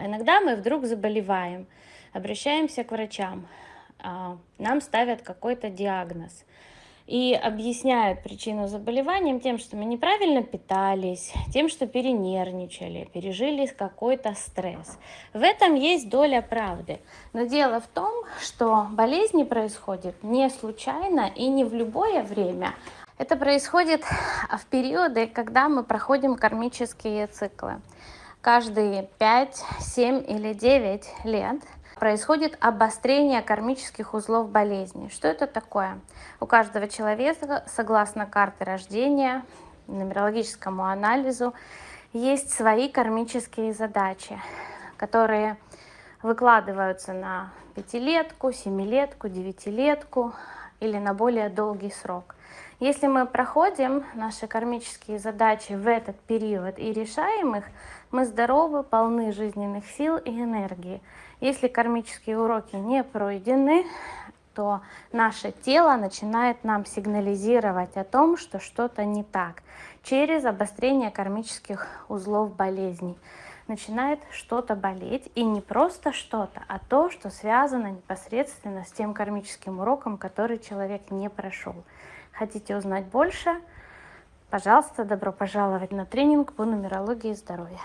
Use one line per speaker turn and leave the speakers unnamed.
А иногда мы вдруг заболеваем, обращаемся к врачам, а, нам ставят какой-то диагноз и объясняют причину заболевания тем, что мы неправильно питались, тем, что перенервничали, пережили какой-то стресс. В этом есть доля правды. Но дело в том, что болезни происходят не случайно и не в любое время. Это происходит в периоды, когда мы проходим кармические циклы. Каждые 5, 7 или 9 лет – происходит обострение кармических узлов болезни. Что это такое? У каждого человека, согласно карте рождения, нумерологическому анализу, есть свои кармические задачи, которые выкладываются на пятилетку, семилетку, девятилетку или на более долгий срок. Если мы проходим наши кармические задачи в этот период и решаем их, мы здоровы, полны жизненных сил и энергии. Если кармические уроки не пройдены, то наше тело начинает нам сигнализировать о том, что что-то не так через обострение кармических узлов болезней. Начинает что-то болеть, и не просто что-то, а то, что связано непосредственно с тем кармическим уроком, который человек не прошел. Хотите узнать больше? Пожалуйста, добро пожаловать на тренинг по нумерологии здоровья.